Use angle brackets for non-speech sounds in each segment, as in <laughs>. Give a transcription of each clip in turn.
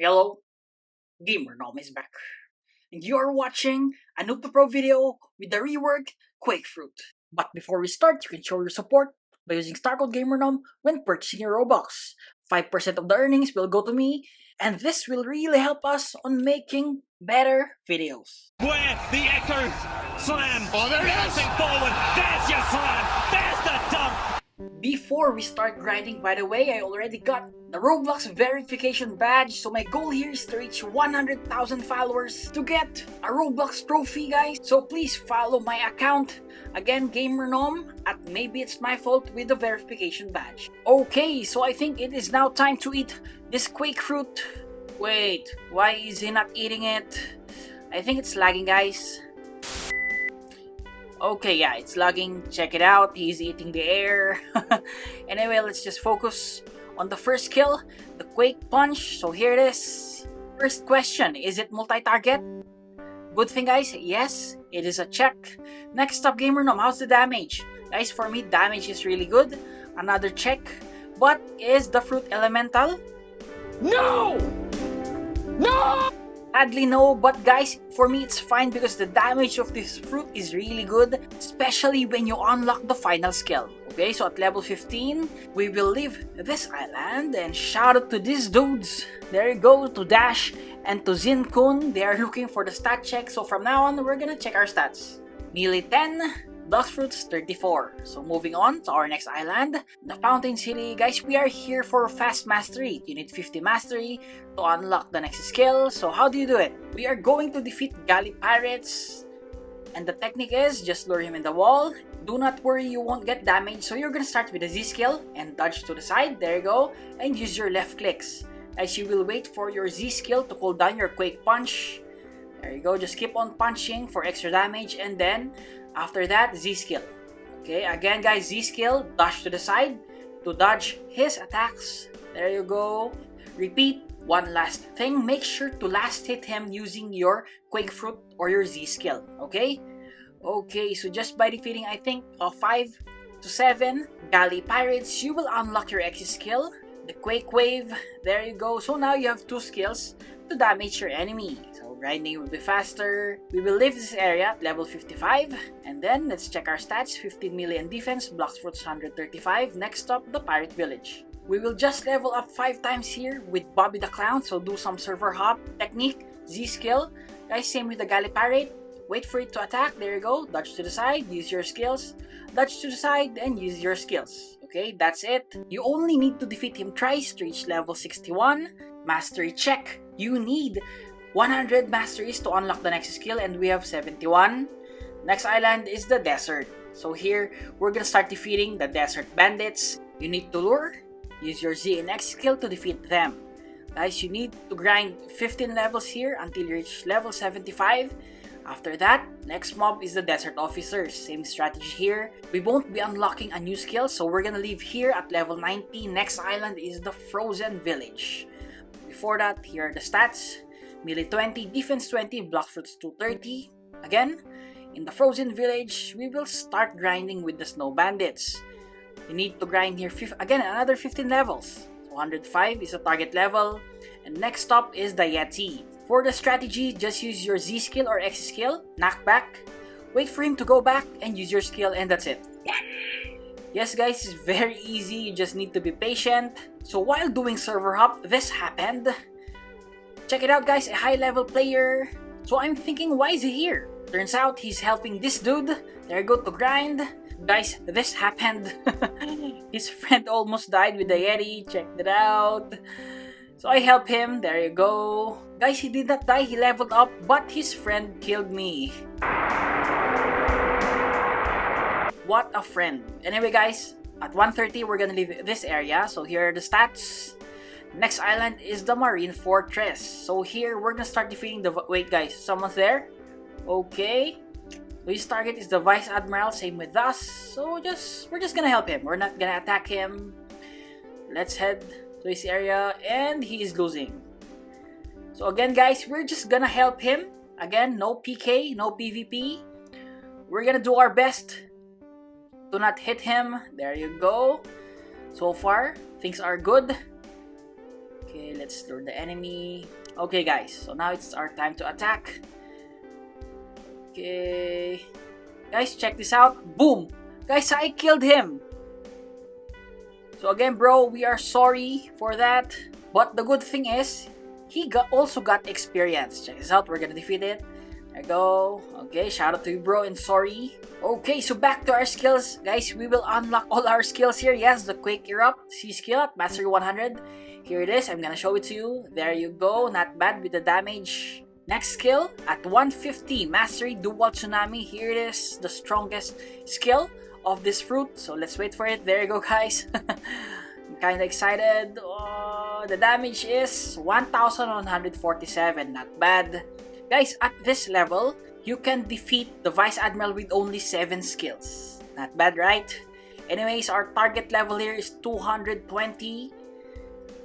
Hello, Gamer Nom is back. And you are watching a Noob Pro video with the reworked Quake Fruit. But before we start, you can show your support by using StarCode GamerNom when purchasing your Robux. 5% of the earnings will go to me, and this will really help us on making better videos. Where the echo slam. Oh, there forward. There's your slam. Dunk. Before we start grinding, by the way, I already got the Roblox verification badge, so my goal here is to reach 100,000 followers to get a Roblox trophy, guys. So please follow my account, again, GamerNom, at maybe it's my fault with the verification badge. Okay, so I think it is now time to eat this Quake Fruit. Wait, why is he not eating it? I think it's lagging, guys. Okay, yeah, it's lagging. Check it out. He's eating the air. <laughs> anyway, let's just focus on the first kill, the Quake Punch. So here it is. First question, is it multi-target? Good thing, guys. Yes, it is a check. Next up, Gamer Nom, how's the damage? Guys, for me, damage is really good. Another check. But is the fruit elemental? No! Sadly no, but guys, for me it's fine because the damage of this fruit is really good, especially when you unlock the final skill. Okay, so at level 15, we will leave this island and shout out to these dudes. There you go, to Dash and to Zinkun. They are <laughs> looking for the stat check, so from now on, we're gonna check our stats. Melee 10, Blox Fruits 34. So moving on to our next island, the Fountain City. Guys, we are here for Fast Mastery. You need 50 Mastery to unlock the next skill. So how do you do it? We are going to defeat Galley Pirates. And the technique is just lure him in the wall. Do not worry, you won't get damaged. So you're gonna start with a Z skill and dodge to the side. There you go. And use your left clicks. As you will wait for your Z skill to cool down your Quake Punch. There you go. Just keep on punching for extra damage and then after that, Z skill. Okay, again guys, Z skill, dash to the side to dodge his attacks. There you go. Repeat. One last thing, make sure to last hit him using your Quake Fruit or your Z skill. Okay? Okay, so just by defeating, I think, uh, 5 to 7 Galley Pirates, you will unlock your X skill, the Quake Wave. There you go. So now you have two skills to damage your enemy. So grinding will be faster. We will leave this area at level 55. And then let's check our stats. 15 million defense, Blox Fruits 135. Next up, the Pirate Village. We will just level up 5 times here with Bobby the Clown. So do some server hop technique, Z skill. Guys, same with the Galley Pirate. Wait for it to attack. There you go. Dodge to the side. Use your skills. Dodge to the side and use your skills. Okay, that's it. You only need to defeat him twice to reach level 61. Mastery check. You need 100 masteries to unlock the next skill and we have 71. Next island is the desert. So here, we're gonna start defeating the desert bandits. You need to lure, use your Z and X skill to defeat them. Guys, you need to grind 15 levels here until you reach level 75. After that, next mob is the Desert Officers. Same strategy here. We won't be unlocking a new skill, so we're gonna leave here at level 90. Next island is the Frozen Village. Before that, here are the stats. Melee 20, Defense 20, Blox Fruits 230. Again, in the Frozen Village, we will start grinding with the Snow Bandits. You need to grind here, again, another 15 levels. 105 is a target level. And next up is the Yeti. For the strategy, just use your Z skill or X skill, knock back, wait for him to go back, and use your skill, and that's it. Yes guys, it's very easy, you just need to be patient. So while doing server hop, this happened. Check it out guys, a high level player. So I'm thinking, why is he here? Turns out he's helping this dude. There you go to grind. Guys, this happened. <laughs> His friend almost died with the Yeti, check it out. So I help him, there you go. Guys, he did not die, he leveled up, but his friend killed me. What a friend. Anyway guys, at 1.30 we're gonna leave this area, so here are the stats. Next island is the Marine Fortress. So here, we're gonna start defeating the... Wait guys, someone's there? Okay. His target is the Vice Admiral, same with us. So just, we're just gonna help him. We're not gonna attack him. Let's head to his area and he is losing. So again guys, we're just gonna help him. Again, no PK, no PvP. We're gonna do our best to not hit him. There you go. So far, things are good. Okay, let's lure the enemy. Okay, guys, so now it's our time to attack. Okay. Guys, check this out. Boom! Guys, I killed him! So again, bro, we are sorry for that. But the good thing is, he got also got experience. Check this out. We're gonna defeat it. You go. Okay, shout out to you, bro, and sorry. Okay, so back to our skills. Guys, we will unlock all our skills here. Yes, the Quake Erupt C skill at Mastery 100. Here it is. I'm gonna show it to you. There you go. Not bad with the damage. Next skill at 150 Mastery Dual Tsunami. Here it is. The strongest skill of this fruit. So let's wait for it. There you go, guys. <laughs> I'm kind of excited. Oh, the damage is 1,147. Not bad. Guys, at this level, you can defeat the Vice Admiral with only 7 skills. Not bad, right? Anyways, our target level here is 220.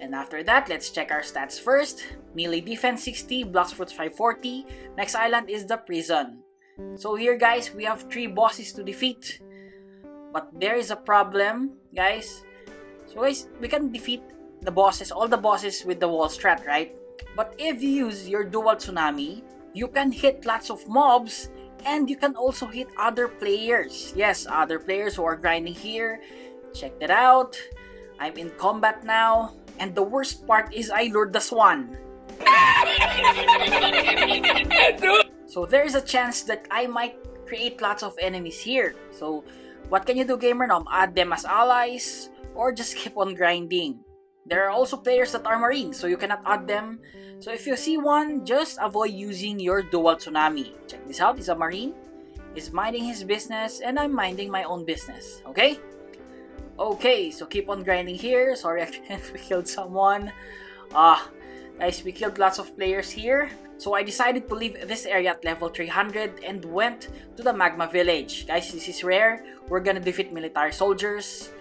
And after that, let's check our stats first. Melee defense 60, Blox Fruits 540. Next island is the prison. So here guys, we have 3 bosses to defeat. But there is a problem, guys. So guys, we can defeat the bosses, all the bosses with the wall strat, right? But if you use your dual tsunami, you can hit lots of mobs and you can also hit other players. Yes, other players who are grinding here. Check that out. I'm in combat now. And the worst part is I lured the swan. so there is a chance that I might create lots of enemies here. So what can you do gamer nom? Add them as allies or just keep on grinding. There are also players that are marines so you cannot add them. So if you see one, just avoid using your dual tsunami. Check this out, he's a marine. He's minding his business and I'm minding my own business. Okay? Okay, so keep on grinding here. Sorry, <laughs> I killed someone. Ah, uh, guys, we killed lots of players here. So I decided to leave this area at level 300 and went to the Magma Village. Guys, this is rare. We're gonna defeat military soldiers.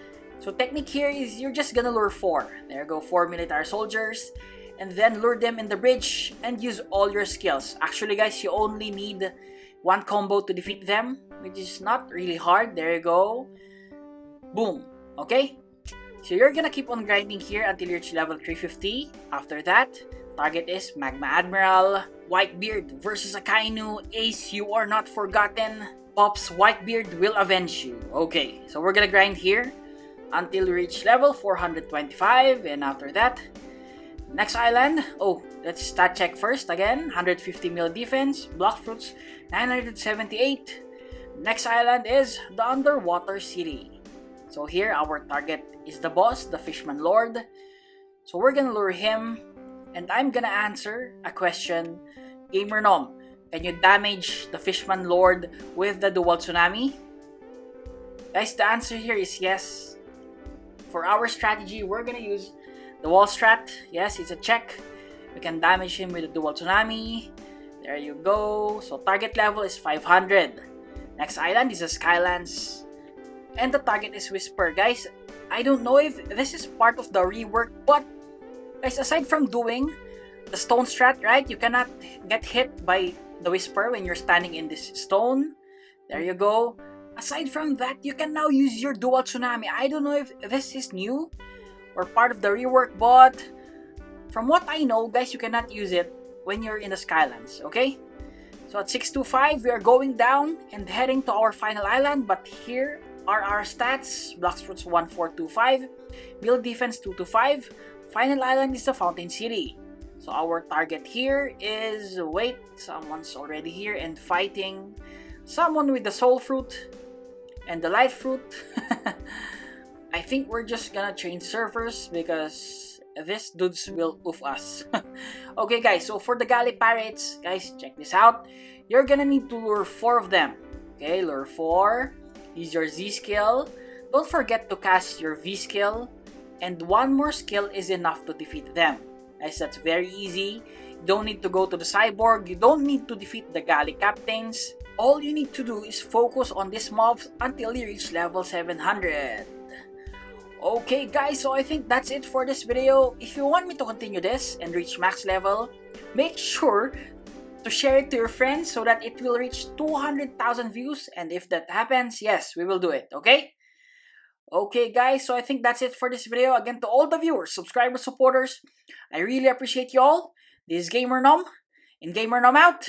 So technique here is you're just gonna lure 4. There go 4 military soldiers. And then lure them in the bridge and use all your skills. Actually guys, you only need one combo to defeat them. Which is not really hard. There you go. Boom. Okay? So you're gonna keep on grinding here until you reach level 350. After that, target is Magma Admiral, Whitebeard versus Akainu, Ace, you are not forgotten. Pops Whitebeard will avenge you. Okay, so we're gonna grind here until we reach level 425 and after that, next island, oh, let's stat check first again, 150 mil defense, Blox Fruits, 978. Next island is the Underwater City. So here, our target is the boss, the Fishman Lord. So we're gonna lure him, and I'm gonna answer a question. Gamer Nom, can you damage the Fishman Lord with the Dual Tsunami? Guys, the answer here is yes. For our strategy, we're gonna use the wall strat. Yes, it's a check. We can damage him with the Dual Tsunami. There you go. So target level is 500. Next island is the Skylands and the target is Wysper. Guys, I don't know if this is part of the rework, but guys, aside from doing the stone strat, right, you cannot get hit by the Wysper when you're standing in this stone. There you go. Aside from that, you can now use your Dual Tsunami. I don't know if this is new or part of the rework, but from what I know, guys, you cannot use it when you're in the Skylands, okay? So at 625, we are going down and heading to our final island, but here are our stats. Blox Fruits 1425, build defense 225. Final island is the Fountain City. So our target here is, wait, someone's already here and fighting someone with the soul fruit and the light <laughs> fruit. I think we're just gonna change servers because this dudes will oof us. <laughs> okay guys, so for the Galley Pirates, guys, check this out. You're gonna need to lure 4 of them. Okay, lure 4. Use your Z skill. Don't forget to cast your V skill. And one more skill is enough to defeat them. Guys, that's very easy. You don't need to go to the cyborg. You don't need to defeat the galley captains. All you need to do is focus on these mobs until you reach level 700. Okay guys, so I think that's it for this video. If you want me to continue this and reach max level, make sure to share it to your friends so that it will reach 200,000 views and if that happens, yes, we will do it, okay? Okay guys, so I think that's it for this video. Again, to all the viewers, subscribers, supporters, I really appreciate you all. This is Gamer Nom, and Gamer Nom out.